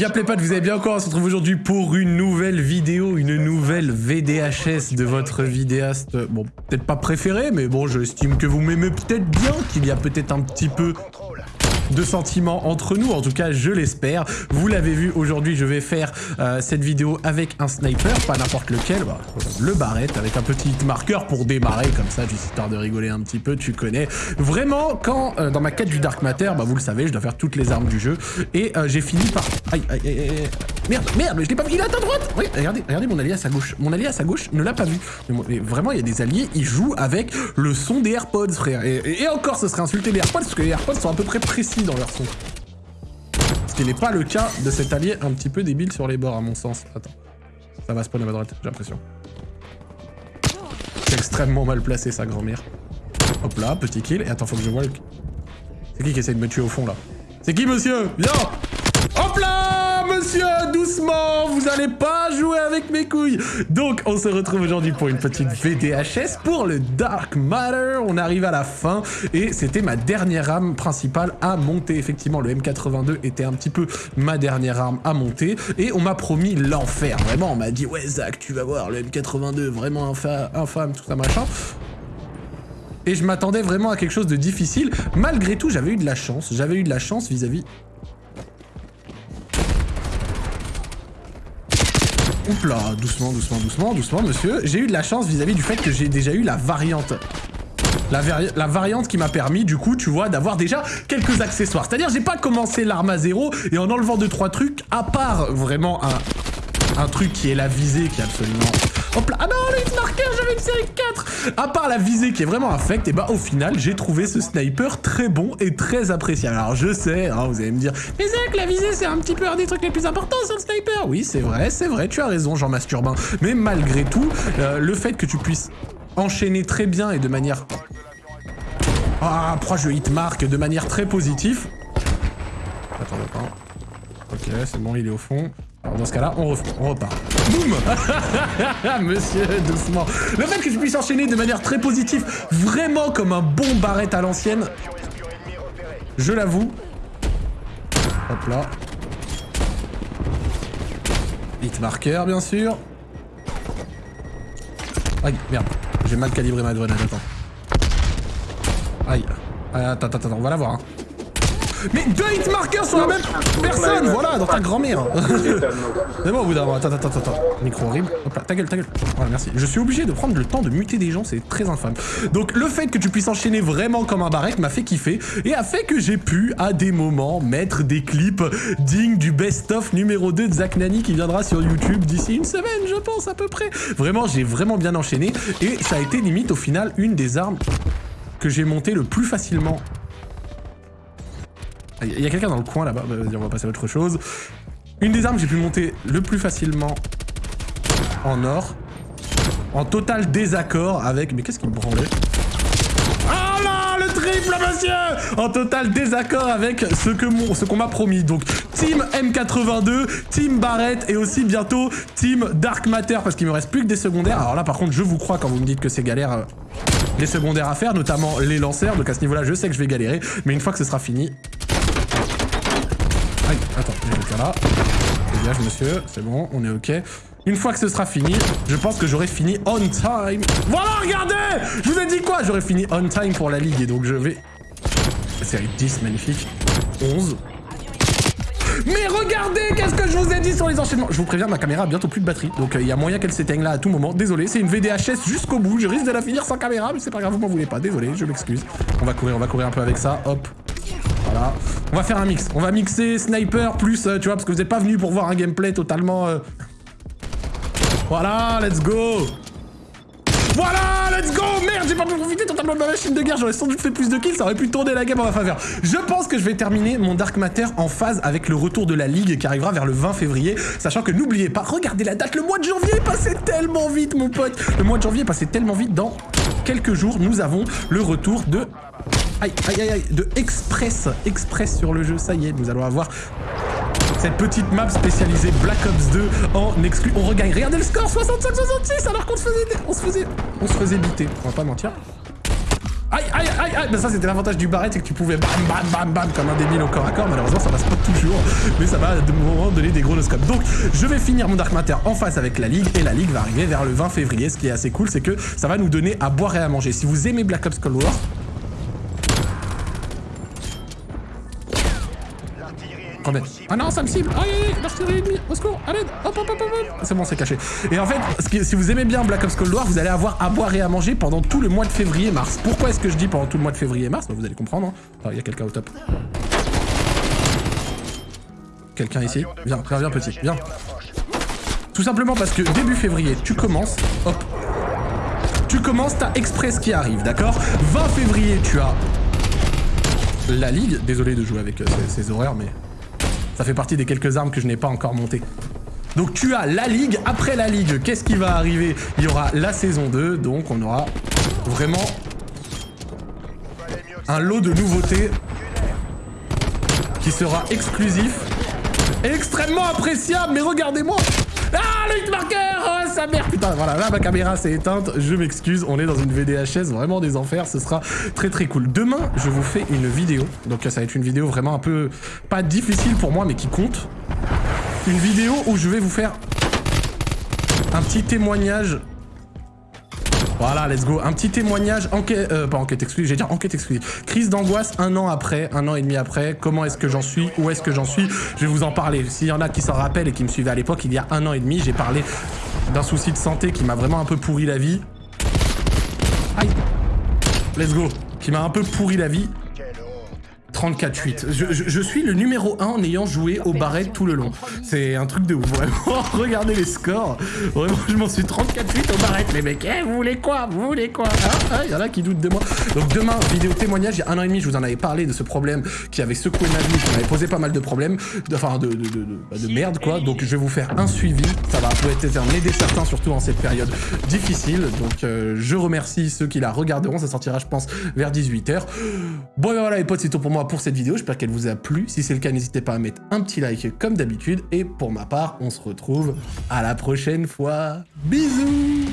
Y'a pas, vous avez bien encore, on se retrouve aujourd'hui pour une nouvelle vidéo, une nouvelle VDHS de votre vidéaste, bon, peut-être pas préféré, mais bon, j'estime que vous m'aimez peut-être bien, qu'il y a peut-être un petit peu de sentiments entre nous, en tout cas je l'espère. Vous l'avez vu, aujourd'hui je vais faire euh, cette vidéo avec un sniper, pas n'importe lequel, bah, le barrette avec un petit marqueur pour démarrer comme ça, juste histoire de rigoler un petit peu, tu connais. Vraiment, quand euh, dans ma quête du Dark Matter, bah vous le savez, je dois faire toutes les armes du jeu, et euh, j'ai fini par... Aïe, aïe, aïe, aïe, Merde, merde, mais je l'ai pas vu, il est à ta droite Oui, regardez, regardez mon allié à sa gauche. Mon allié à sa gauche ne l'a pas vu. Mais, vraiment, il y a des alliés, ils jouent avec le son des AirPods, frère. Et, encore, ce serait insulter les AirPods, parce que les AirPods sont à peu près précis dans leur son. Ce qui n'est pas le cas de cet allié un petit peu débile sur les bords, à mon sens. Attends. Ça va spawn à ma droite, j'ai l'impression. C'est extrêmement mal placé, sa grand-mère. Hop là, petit kill. Et attends, faut que je vois le... C'est qui qui essaie de me tuer au fond, là? C'est qui, monsieur? Viens Hop là monsieur, doucement, vous allez pas jouer avec mes couilles. Donc, on se retrouve aujourd'hui pour une petite VDHS pour le Dark Matter. On arrive à la fin et c'était ma dernière arme principale à monter. Effectivement, le M82 était un petit peu ma dernière arme à monter et on m'a promis l'enfer. Vraiment, on m'a dit, ouais, Zach, tu vas voir, le M82, vraiment infâme, tout ça, machin et je m'attendais vraiment à quelque chose de difficile. Malgré tout, j'avais eu de la chance. J'avais eu de la chance vis-à-vis Oups là, doucement, doucement, doucement, doucement, monsieur. J'ai eu de la chance vis-à-vis du fait que j'ai déjà eu la variante. La, variante qui m'a permis, du coup, tu vois, d'avoir déjà quelques accessoires. C'est-à-dire, j'ai pas commencé l'arme à zéro et en enlevant deux trois trucs, à part vraiment un, truc qui est la visée, qui est absolument Hop là. Ah non, le série 4 À part la visée qui est vraiment infecte, et bah au final, j'ai trouvé ce sniper très bon et très appréciable. Alors je sais, hein, vous allez me dire, mais Zach, la visée, c'est un petit peu un des trucs les plus importants sur le sniper. Oui, c'est vrai, c'est vrai, tu as raison, Jean Masturbin. Mais malgré tout, euh, le fait que tu puisses enchaîner très bien et de manière... Ah, proche de hitmark de manière très positive. Attends, attends. Ok, c'est bon, il est au fond. Dans ce cas-là, on, on repart. Boum Monsieur, doucement. Le fait que je puisse enchaîner de manière très positive, vraiment comme un bon barrette à l'ancienne, je l'avoue. Hop là. Hit bien sûr. Aïe, merde. J'ai mal calibré ma grenade, attends. Aïe. Attends, attends, attends, on va la voir. Hein. Mais deux hitmarkers sur la même personne Voilà, dans ta grand-mère C'est bon au bout d'un moment. Attends, attends, attends, attends. Micro horrible. Hop là, ta gueule, ta gueule. Voilà, merci. Je suis obligé de prendre le temps de muter des gens, c'est très infâme. Donc le fait que tu puisses enchaîner vraiment comme un barrette m'a fait kiffer et a fait que j'ai pu, à des moments, mettre des clips dignes du best-of numéro 2 de Zach Nani qui viendra sur YouTube d'ici une semaine, je pense, à peu près. Vraiment, j'ai vraiment bien enchaîné et ça a été limite au final une des armes que j'ai montées le plus facilement il y a quelqu'un dans le coin là-bas. Bah, on va passer à autre chose. Une des armes que j'ai pu monter le plus facilement en or. En total désaccord avec... Mais qu'est-ce qui me branlait? Ah là Le triple, monsieur En total désaccord avec ce que qu'on m'a promis. Donc, Team M82, Team Barrett et aussi bientôt Team Dark Matter parce qu'il me reste plus que des secondaires. Alors là, par contre, je vous crois quand vous me dites que c'est galère... Euh, les secondaires à faire, notamment les lanceurs. Donc à ce niveau-là, je sais que je vais galérer. Mais une fois que ce sera fini, Attends, j'ai quelqu'un là. Dégage, monsieur, c'est bon, on est ok. Une fois que ce sera fini, je pense que j'aurai fini on time. Voilà, regardez Je vous ai dit quoi? J'aurais fini on time pour la ligue et donc je vais... Série 10, magnifique. 11. Mais regardez qu'est-ce que je vous ai dit sur les enchaînements? Je vous préviens, ma caméra a bientôt plus de batterie, donc euh, il y a moyen qu'elle s'éteigne là à tout moment. Désolé, c'est une VDHS jusqu'au bout, je risque de la finir sans caméra, mais c'est pas grave, vous m'en voulez pas, désolé, je m'excuse. On va courir, on va courir un peu avec ça, hop, voilà. On va faire un mix. On va mixer sniper plus, euh, tu vois, parce que vous n'êtes pas venu pour voir un gameplay totalement... Euh, voilà, let's go. Voilà, let's go. Merde, j'ai pas pu profiter. Totalement de ma machine de guerre, j'aurais sans doute fait plus de kills, ça aurait pu tourner la game en ma faveur. Je pense que je vais terminer mon Dark Matter en phase avec le retour de la Ligue qui arrivera vers le 20 février, sachant que n'oubliez pas, regardez la date, le mois de janvier est passé tellement vite, mon pote. Le mois de janvier est passé tellement vite, dans quelques jours, nous avons le retour de Aïe, aïe, aïe, aïe, de Express, Express sur le jeu, ça y est, nous allons avoir cette petite map spécialisée Black Ops 2 en exclu. On regagne, regardez le score, 65-66, alors qu'on se faisait, on se faisait, on se faisait biter, on va pas mentir. Aïe, aïe, aïe, aïe Ben ça, c'était l'avantage du barret, c'est que tu pouvais bam, bam, bam, bam, comme un débile au corps à corps. Malheureusement, ça passe pas toujours, mais ça va de moment donner des gros scopes. Donc, je vais finir mon Dark Matter en face avec la Ligue, et la Ligue va arriver vers le 20 février. Ce qui est assez cool, c'est que ça va nous donner à boire et à manger. Si vous aimez Black Ops Cold War, Ah non, ça me cible Aïe, aïe, l'artillerie ennemie Au secours À l'aide Hop, hop, hop, hop C'est bon, c'est caché. Et en fait, si vous aimez bien Black Ops Cold War, vous allez avoir à boire et à manger pendant tout le mois de février-mars. Pourquoi est-ce que je dis pendant tout le mois de février-mars bah, Vous allez comprendre. Hein. Il y a quelqu'un au top. Quelqu'un ici? Viens, viens, viens, petit, viens. Tout simplement parce que début février, tu commences, hop. Tu commences, t'as Express qui arrive, d'accord? 20 février, tu as la Ligue. Désolé de jouer avec euh, ces, ces horaires, mais ça fait partie des quelques armes que je n'ai pas encore montées. Donc tu as la Ligue. Après la Ligue, qu'est-ce qui va arriver? Il y aura la saison 2. Donc on aura vraiment un lot de nouveautés qui sera exclusif et extrêmement appréciable. Mais regardez-moi ah, le hitmarker Oh, sa mère Putain, voilà, là, ma caméra s'est éteinte. Je m'excuse, on est dans une VDHS, vraiment des enfers. Ce sera très, très cool. Demain, je vous fais une vidéo. Donc, ça va être une vidéo vraiment un peu... Pas difficile pour moi, mais qui compte. Une vidéo où je vais vous faire un petit témoignage voilà, let's go. Un petit témoignage, enquête, euh, pas enquête exclusive, j'ai dire enquête exclusive. Crise d'angoisse un an après, un an et demi après. Comment est-ce que j'en suis Où est-ce que j'en suis? Je vais vous en parler. S'il y en a qui s'en rappellent et qui me suivaient à l'époque, il y a un an et demi, j'ai parlé d'un souci de santé qui m'a vraiment un peu pourri la vie. Aïe Let's go. Qui m'a un peu pourri la vie. 34-8. Je, suis le numéro 1 en ayant joué au barret tout le long. C'est un truc de ouf, vraiment. Regardez les scores. Vraiment, je m'en suis 34-8 au barret, les mecs. Eh, vous voulez quoi? Vous voulez quoi? Il hein ah, y en a qui doutent de moi. Donc demain, vidéo témoignage. Il y a un an et demi, je vous en avais parlé de ce problème qui avait secoué ma vie, qui m'avait posé pas mal de problèmes. Enfin, de, de, merde, quoi. Donc je vais vous faire un suivi. Ça va peut-être aider certains, surtout en cette période difficile. Donc euh, je remercie ceux qui la regarderont. Ça sortira, je pense, vers 18h. Bon, ben voilà, les potes, c'est tout pour moi pour cette vidéo. J'espère qu'elle vous a plu. Si c'est le cas, n'hésitez pas à mettre un petit like comme d'habitude. Et pour ma part, on se retrouve à la prochaine fois. Bisous